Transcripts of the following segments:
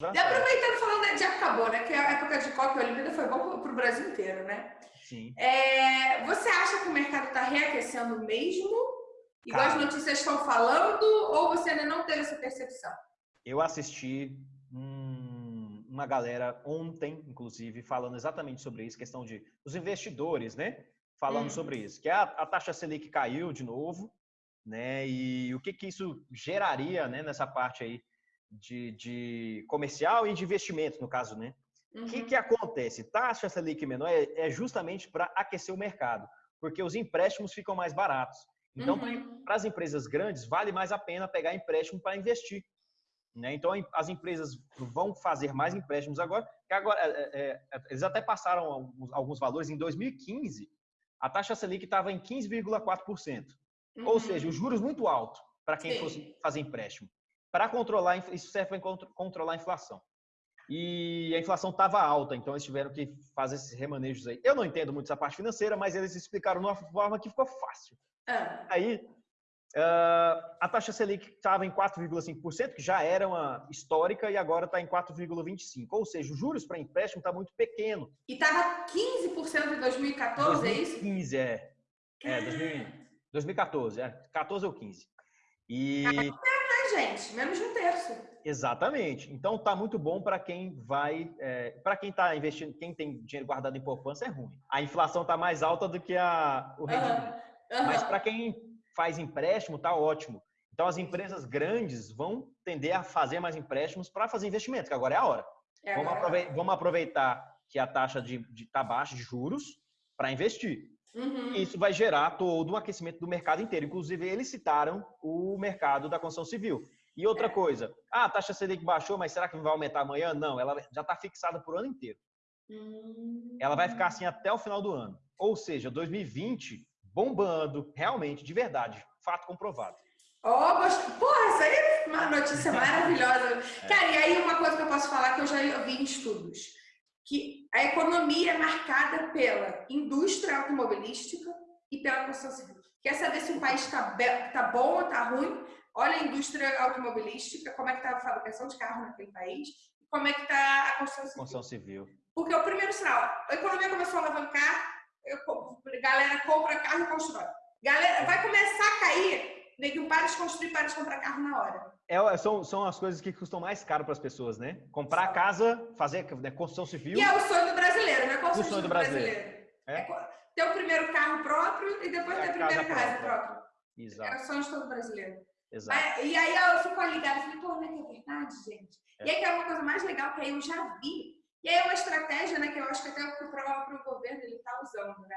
E aproveitando falando de época boa, né? Que a época de Copa e Olimpíada foi bom para o Brasil inteiro, né? Sim. É, você acha que o mercado está reaquecendo mesmo? Igual Cara, as notícias estão falando? Ou você ainda não teve essa percepção? Eu assisti um, uma galera ontem, inclusive, falando exatamente sobre isso, questão de os investidores, né? Falando hum. sobre isso, que a, a taxa Selic caiu de novo, né? E o que, que isso geraria, né? Nessa parte aí de, de comercial e de investimento, no caso, né? O uhum. que, que acontece? Taxa Selic menor é, é justamente para aquecer o mercado, porque os empréstimos ficam mais baratos. Então, uhum. para as empresas grandes, vale mais a pena pegar empréstimo para investir. Né? Então, as empresas vão fazer mais empréstimos agora, que agora é, é, é eles até passaram alguns, alguns, valores. Em 2015, a taxa Selic estava em 15,4%. Uhum. Ou seja, os juros muito alto para quem Sim. fosse fazer empréstimo. Para controlar, isso serve para controlar a inflação. E a inflação estava alta, então eles tiveram que fazer esses remanejos aí. Eu não entendo muito essa parte financeira, mas eles explicaram de uma forma que ficou fácil. Ah. Aí, a taxa Selic estava em 4,5%, que já era uma histórica, e agora está em 4,25%. Ou seja, os juros para empréstimo está muito pequeno. E estava 15% em 2014, 2015, é isso? 2015, é. É, 2014, é. 14 ou 15. E... É, gente? Menos de um terço. Exatamente. Então está muito bom para quem vai, é, para quem está investindo, quem tem dinheiro guardado em poupança é ruim. A inflação está mais alta do que a, o rendimento. Uhum. Uhum. Mas para quem faz empréstimo está ótimo. Então as empresas grandes vão tender a fazer mais empréstimos para fazer investimento, que agora é a hora. É vamos, aproveitar, vamos, aproveitar, que a taxa de está baixa de juros para investir. Uhum. Isso vai gerar todo um aquecimento do mercado inteiro. Inclusive, eles citaram o mercado da construção civil. E outra é. coisa, ah, a taxa Selic baixou, mas será que vai aumentar amanhã? Não, ela já está fixada por ano inteiro. Uhum. Ela vai ficar assim até o final do ano. Ou seja, 2020 bombando, realmente, de verdade, fato comprovado. Oh, porra, isso aí é uma notícia maravilhosa. É. Cara, e aí uma coisa que eu posso falar que eu já vi em estudos que a economia é marcada pela indústria automobilística e pela construção civil. Quer saber se um país está tá bom ou está ruim? Olha a indústria automobilística, como é que está a fabricação de carro naquele país, e como é que está a construção civil. Construção civil. Porque o primeiro sinal, a economia começou a alavancar, a galera compra carro e constrói. Galera, vai começar a cair, neguinho para de construir, para de comprar carro na hora. É, são, são as coisas que custam mais caro para as pessoas, né? Comprar casa, fazer né, construção civil. E é o sonho do brasileiro, né? Qual o sonho do brasileiro? brasileiro. É? é? ter o primeiro carro próprio e depois é ter a primeira casa, casa própria. Exato. É o sonho de todo brasileiro. Exato. Mas, e aí eu fico ligada e falei, pô, não é que é verdade, gente? É. E aí que é uma coisa mais legal que aí eu já vi. E aí é uma estratégia, né, que eu acho que até o próprio governo ele está usando, né?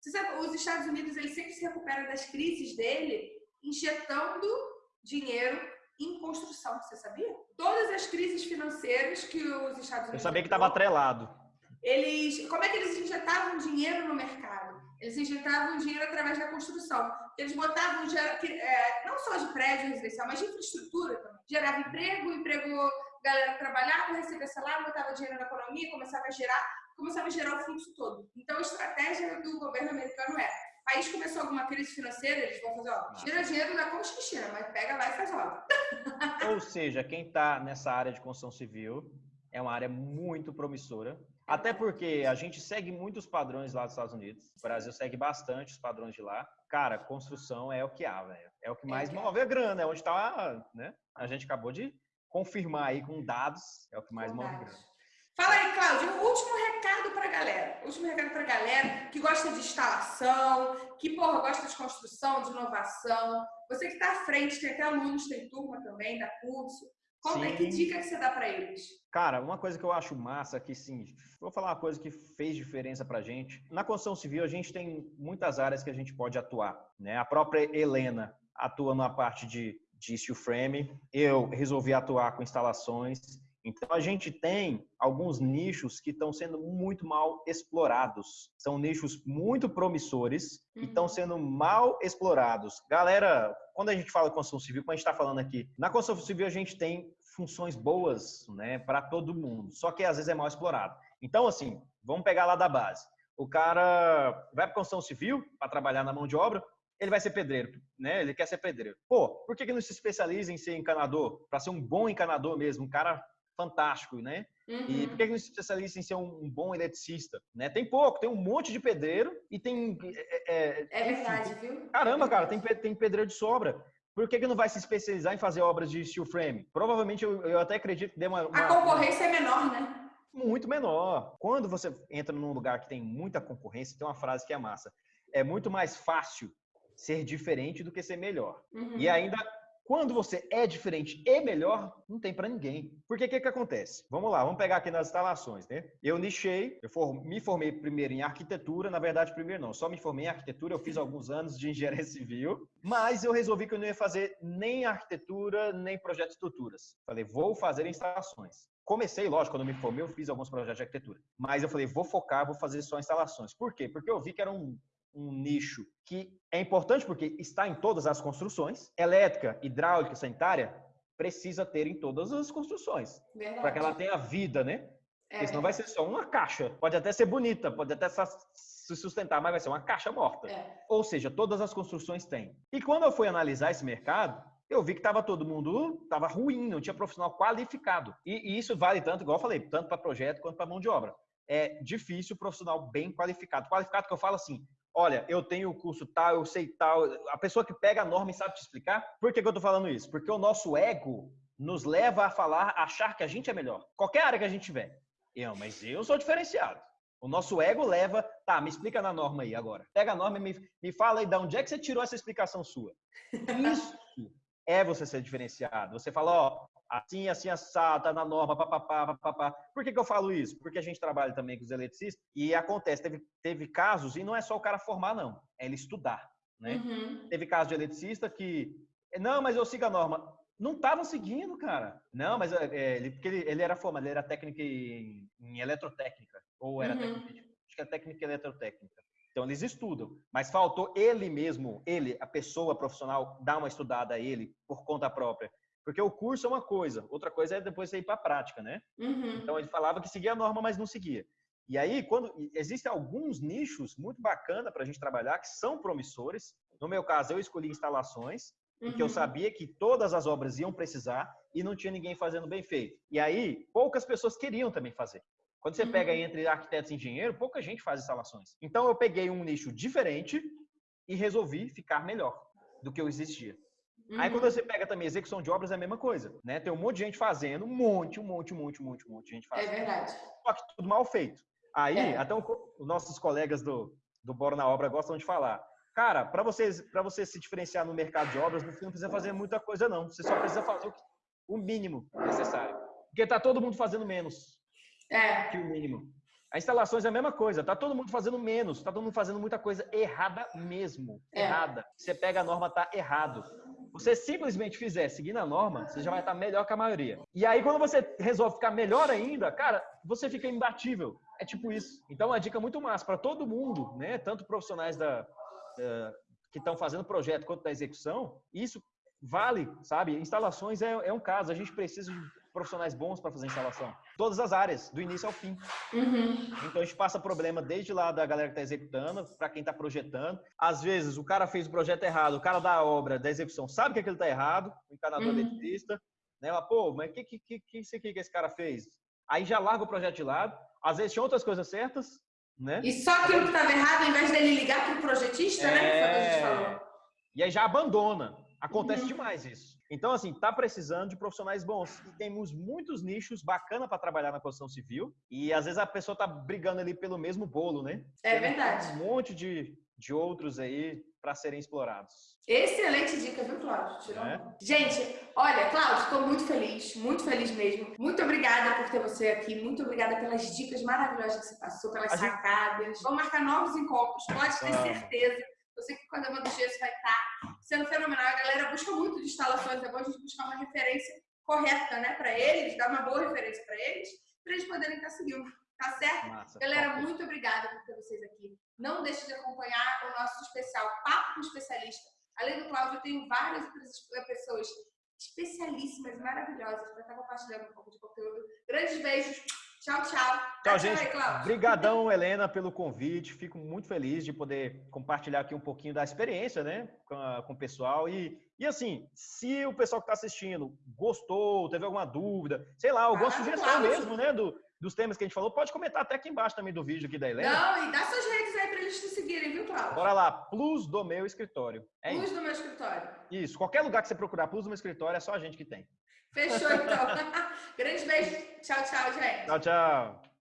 Você sabe, os Estados Unidos eles sempre se recuperam das crises dele injetando dinheiro em construção, você sabia? Todas as crises financeiras que os Estados Unidos. Eu sabia que estava atrelado. Eles, como é que eles injetavam dinheiro no mercado? Eles injetavam dinheiro através da construção. Eles botavam é, não só de prédio residencial, mas de infraestrutura também. Gerava emprego, emprego, galera trabalhava, recebia salário, botava dinheiro na economia, começava a gerar, começava a gerar o fluxo todo. Então a estratégia do governo americano é país começou alguma crise financeira, eles vão fazer, ó, tira dinheiro da China, mas pega lá e faz obra. Ou seja, quem está nessa área de construção civil é uma área muito promissora. Até porque a gente segue muitos padrões lá dos Estados Unidos. O Brasil segue bastante os padrões de lá. Cara, construção é o que há, velho. É o que mais é move a grana, é onde está, né? A gente acabou de confirmar aí com dados, é o que mais move a grana. Fala aí, Cláudio, o último recado para a galera. Último recado para a galera que gosta de instalação, que, porra, gosta de construção, de inovação. Você que está à frente, tem até alunos, tem turma também, dá curso. Conta aí, que dica que você dá para eles? Cara, uma coisa que eu acho massa, que sim, vou falar uma coisa que fez diferença pra gente. Na construção civil, a gente tem muitas áreas que a gente pode atuar, né? A própria Helena atua na parte de, de steel frame, eu resolvi atuar com instalações, então, a gente tem alguns nichos que estão sendo muito mal explorados. São nichos muito promissores uhum. e estão sendo mal explorados. Galera, quando a gente fala construção civil, como a gente está falando aqui, na construção civil a gente tem funções boas né, para todo mundo, só que às vezes é mal explorado. Então, assim, vamos pegar lá da base. O cara vai para construção civil para trabalhar na mão de obra, ele vai ser pedreiro, né? Ele quer ser pedreiro. Pô, por que, que não se especializa em ser encanador? Para ser um bom encanador mesmo, um cara fantástico, né? Uhum. E por que não se especializa em ser um, bom eletricista? Né? Tem pouco, tem um monte de pedreiro e tem. É, é, é verdade, viu? Caramba, cara, tem, tem pedreiro de sobra. Por que, que não vai se especializar em fazer obras de steel frame? Provavelmente eu, eu até acredito que dê uma, uma. A concorrência é menor, né? Muito menor. Quando você entra num lugar que tem muita concorrência, tem uma frase que é massa. É muito mais fácil ser diferente do que ser melhor. Uhum. E ainda quando você é diferente e melhor, não tem para ninguém. Porque o que, que acontece? Vamos lá, vamos pegar aqui nas instalações, né? Eu nichei, eu for, me formei primeiro em arquitetura, na verdade, primeiro não, só me formei em arquitetura, eu fiz alguns anos de engenharia civil, mas eu resolvi que eu não ia fazer nem arquitetura, nem projeto de estruturas. Falei, vou fazer instalações. Comecei, lógico, quando eu me formei, eu fiz alguns projetos de arquitetura. Mas eu falei, vou focar, vou fazer só instalações. Por quê? Porque eu vi que era um, um nicho que é importante porque está em todas as construções. Elétrica, hidráulica, sanitária precisa ter em todas as construções. Para que ela tenha vida, né? É. Porque senão vai ser só uma caixa. Pode até ser bonita, pode até se sustentar, mas vai ser uma caixa morta. É. Ou seja, todas as construções têm. E quando eu fui analisar esse mercado, eu vi que estava todo mundo estava ruim, não tinha profissional qualificado. E, e, isso vale tanto, igual eu falei, tanto para projeto quanto para mão de obra. É difícil o profissional bem qualificado. Qualificado que eu falo assim, olha, eu tenho o curso tal, eu sei tal. A pessoa que pega a norma e sabe te explicar. Por que, que eu estou falando isso? Porque o nosso ego nos leva a falar, a achar que a gente é melhor. Qualquer área que a gente tiver. Eu, mas eu sou diferenciado. O nosso ego leva, tá, me explica na norma aí agora. Pega a norma e me, me fala aí de onde é que você tirou essa explicação sua. Isso é você ser diferenciado. Você fala, ó, assim, assim, assado, tá na norma, papapá, papapá. Por que, que eu falo isso? Porque a gente trabalha também com os eletricistas e acontece, teve, teve casos, e não é só o cara formar, não, é ele estudar, né? Uhum. Teve caso de eletricista que, não, mas eu sigo a norma. Não estavam seguindo, cara. Não, mas é, é, ele, porque ele, ele era formado, ele era técnico em, em eletrotécnica, ou era uhum. técnico, acho que é técnica em eletrotécnica. Então eles estudam, mas faltou ele mesmo, ele, a pessoa profissional, dar uma estudada a ele por conta própria. Porque o curso é uma coisa, outra coisa é depois você ir para a prática, né? Uhum. Então ele falava que seguia a norma, mas não seguia. E aí, quando existem alguns nichos muito bacana para a gente trabalhar que são promissores. No meu caso, eu escolhi instalações, uhum. porque eu sabia que todas as obras iam precisar e não tinha ninguém fazendo bem feito. E aí, poucas pessoas queriam também fazer. Quando você uhum. pega entre arquitetos e engenheiros, pouca gente faz instalações. Então eu peguei um nicho diferente e resolvi ficar melhor do que eu existia. Uhum. Aí quando você pega também execução de obras é a mesma coisa, né? Tem um monte de gente fazendo, um monte, um monte, um monte, um monte, um monte de gente fazendo. É verdade. Só que tudo mal feito. Aí, é. até os nossos colegas do, do Bora na Obra gostam de falar. Cara, para vocês, para você se diferenciar no mercado de obras, você não precisa fazer muita coisa não. Você só precisa fazer o, mínimo necessário. Porque tá todo mundo fazendo menos é. que o mínimo. A instalações é a mesma coisa. Tá todo mundo fazendo menos, tá todo mundo fazendo muita coisa errada mesmo. É. Errada. Você pega a norma, tá errado você simplesmente fizer seguindo a norma, você já vai estar melhor que a maioria. E aí, quando você resolve ficar melhor ainda, cara, você fica imbatível. É tipo isso. Então, uma dica muito massa para todo mundo, né? Tanto profissionais da, que estão fazendo projeto quanto da execução, isso vale, sabe? Instalações é, é um caso. A gente precisa de profissionais bons para fazer instalação. Todas as áreas, do início ao fim. Uhum. Então a gente passa problema desde lá da galera que está executando, para quem está projetando. Às vezes o cara fez o projeto errado, o cara da obra, da execução, sabe que aquilo está errado, o encanador uhum. eletricista, né? Mas, pô, mas o que, que, que, que, que, que esse cara fez? Aí já larga o projeto de lado. Às vezes tinha outras coisas certas, né? E só aquilo que estava errado, ao invés dele ligar para o projetista, é... né? Que foi o que a gente falou. E aí já abandona. Acontece uhum. demais isso. Então, assim, tá precisando de profissionais bons. E temos muitos nichos bacana para trabalhar na construção civil. E às vezes a pessoa tá brigando ali pelo mesmo bolo, né? É verdade. Um monte de, de outros aí para serem explorados. Excelente dica, viu, Cláudio? Tirou. É? Gente, olha, Cláudio, estou muito feliz, muito feliz mesmo. Muito obrigada por ter você aqui, muito obrigada pelas dicas maravilhosas que você passou, pelas a sacadas. Gente... Vamos marcar novos encontros, pode ter certeza. Eu sei que quando a Amanda Gesso vai estar sendo fenomenal. A galera busca muito de instalações, é bom a gente buscar uma referência correta, né, para eles, dar uma boa referência para eles, para eles poderem estar seguindo. Tá certo? Massa, galera, top. muito obrigada por ter vocês aqui. Não deixe de acompanhar o nosso especial Papo com Especialista. Além do Cláudio, eu tenho várias outras pessoas especialíssimas, maravilhosas, para estar compartilhando um pouco de conteúdo. Grandes beijos. Tchau, tchau. Tchau, gente. Obrigadão, Helena, pelo convite. Fico muito feliz de poder compartilhar aqui um pouquinho da experiência, né, com, a, com o pessoal. E E assim, se o pessoal que está assistindo gostou, teve alguma dúvida, sei lá, alguma ah, sugestão claro. mesmo, né, do, dos temas que a gente falou, pode comentar até aqui embaixo também do vídeo aqui da Helena. Não, e dá suas redes aí para eles te seguirem, viu, Cláudio? Bora lá, Plus do meu escritório. É plus isso. do meu escritório. Isso, qualquer lugar que você procurar Plus do meu escritório, é só a gente que tem. Fechou, então. Grande beijo. Tchau, tchau, gente. Tchau, tchau.